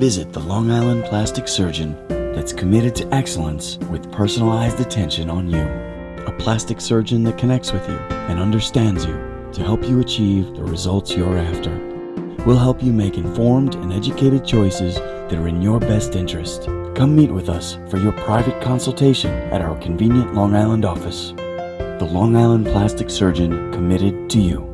Visit the Long Island Plastic Surgeon that's committed to excellence with personalized attention on you. A plastic surgeon that connects with you and understands you to help you achieve the results you're after. We'll help you make informed and educated choices that are in your best interest. Come meet with us for your private consultation at our convenient Long Island office. The Long Island Plastic Surgeon committed to you.